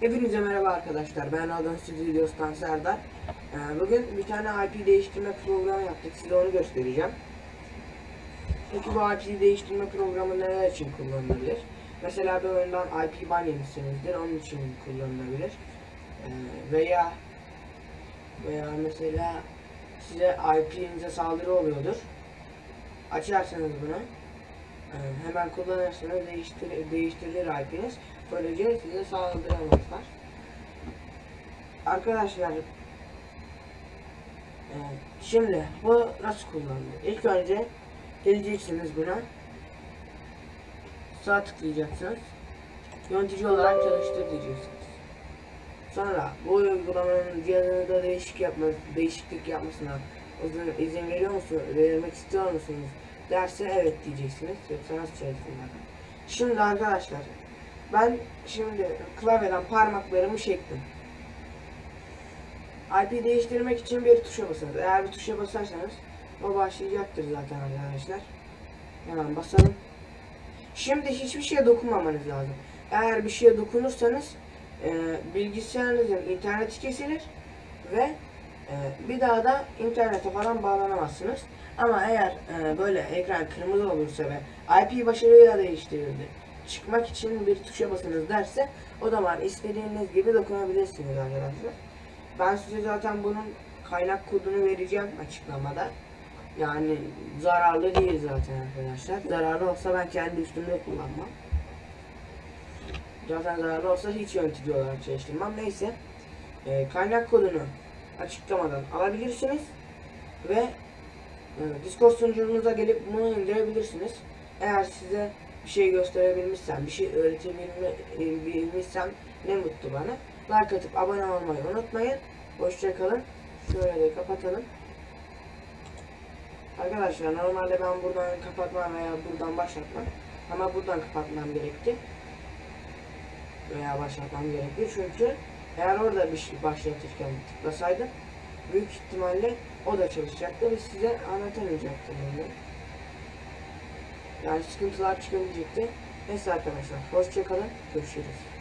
Hepinize merhaba arkadaşlar. Ben Adon Stüdyos'tan Serdar. Ee, Bugün bir tane IP değiştirme programı yaptık. Size onu göstereceğim. Peki bu IP değiştirme programı neler için kullanılabilir? Mesela bir oyundan IP ban yemişsinizdir. Onun için kullanılabilir. Ee, Veya veya mesela size IP'nize saldırı oluyordur. Açarsanız bunu hemen kullanırsanız değiştir, değiştirilir IP'niz. Böylece size saldıramazlar. Arkadaşlar e, şimdi bu nasıl kullanılır? İlk önce geleceksiniz buna. Sağ tıklayacaksınız. Yönetici olarak çalıştır diyeceksiniz. Sonra bu uygulamanın cihazınızda değişik yapma, değişiklik yapmasına izin veriyor musunuz, vermek istiyor musunuz derse evet diyeceksiniz. Yoksa nasıl çalışsınlar? Şimdi arkadaşlar ben şimdi klavyeden parmaklarımı çektim. IP değiştirmek için bir tuşa basınız. Eğer bir tuşa basarsanız o başlayacaktır zaten arkadaşlar. Hemen basalım. Şimdi hiçbir şeye dokunmamanız lazım. Eğer bir şeye dokunursanız e, bilgisayarınızın interneti kesilir ve e, bir daha da internete falan bağlanamazsınız. Ama eğer e, böyle ekran kırmızı olursa ve IP başarıyla değiştirildi çıkmak için bir tuşa basınız derse o zaman istediğiniz gibi dokunabilirsiniz arkadaşlar. Ben size zaten bunun kaynak kodunu vereceğim açıklamada. Yani zararlı değil zaten arkadaşlar. Zararlı olsa ben kendi üstümde kullanmam. Zaten zararlı olsa hiç yönetici olarak çalıştırmam. Neyse. Ee, kaynak kodunu açıklamadan alabilirsiniz. Ve e, Discord sunucunuza gelip bunu indirebilirsiniz. Eğer size bir şey gösterebilmişsem, bir şey öğretebilmişsem ne mutlu bana. Like atıp abone olmayı unutmayın. Hoşçakalın. Şöyle de kapatalım. Arkadaşlar normalde ben buradan kapatmam veya buradan başlatmam. Ama buradan kapatmam gerekti. Veya başlatmam gerekti. Çünkü eğer orada bir şey başlatırken tıklasaydım büyük ihtimalle o da çalışacaktı ve size anlatamayacaktım bunu. Yani sıkıntılar çıkabilecekti. Neyse arkadaşlar hoşçakalın. Görüşürüz.